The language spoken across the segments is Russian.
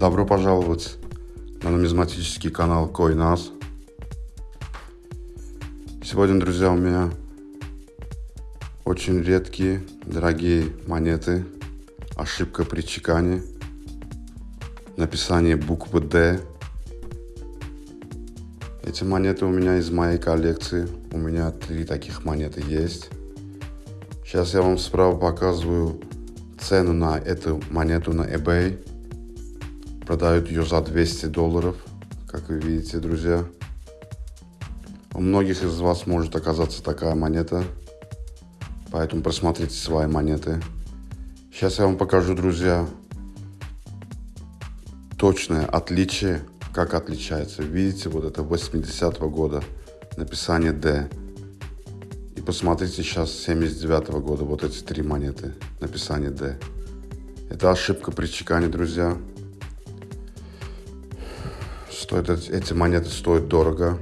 Добро пожаловать на нумизматический канал CoinAs. Сегодня, друзья, у меня очень редкие, дорогие монеты. Ошибка при чекане. Написание буквы D. Эти монеты у меня из моей коллекции. У меня три таких монеты есть. Сейчас я вам справа показываю цену на эту монету на eBay. Продают ее за 200 долларов, как вы видите, друзья. У многих из вас может оказаться такая монета, поэтому просмотрите свои монеты. Сейчас я вам покажу, друзья, точное отличие, как отличается. Видите, вот это 80 -го года, написание D. И посмотрите сейчас 79 -го года, вот эти три монеты, написание D. Это ошибка при чекане, друзья. Стоит, эти монеты стоят дорого.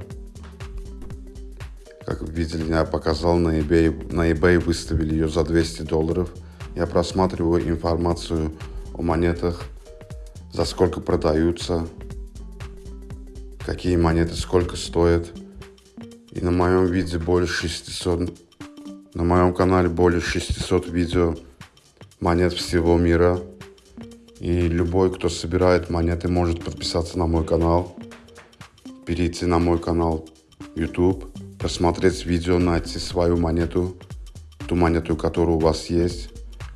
Как видели, я показал на eBay, на eBay выставили ее за 200 долларов. Я просматриваю информацию о монетах, за сколько продаются, какие монеты сколько стоят. И на моем видео более 600, на моем канале более 600 видео монет всего мира. И любой, кто собирает монеты, может подписаться на мой канал, перейти на мой канал YouTube, посмотреть видео, найти свою монету, ту монету, которая у вас есть.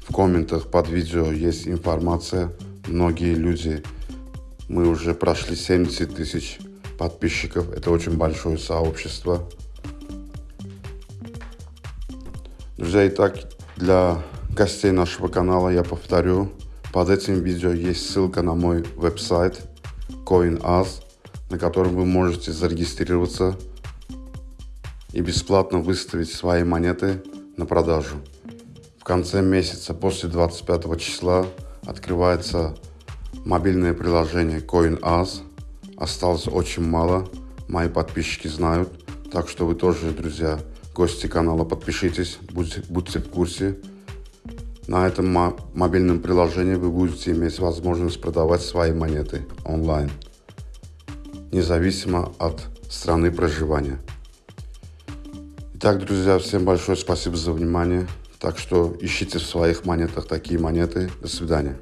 В комментах под видео есть информация. Многие люди, мы уже прошли 70 тысяч подписчиков. Это очень большое сообщество. Друзья, итак, для гостей нашего канала я повторю, под этим видео есть ссылка на мой веб-сайт CoinAs, на котором вы можете зарегистрироваться и бесплатно выставить свои монеты на продажу. В конце месяца, после 25 числа, открывается мобильное приложение CoinAs. Осталось очень мало, мои подписчики знают, так что вы тоже, друзья, гости канала, подпишитесь, будьте, будьте в курсе. На этом мобильном приложении вы будете иметь возможность продавать свои монеты онлайн, независимо от страны проживания. Итак, друзья, всем большое спасибо за внимание. Так что ищите в своих монетах такие монеты. До свидания.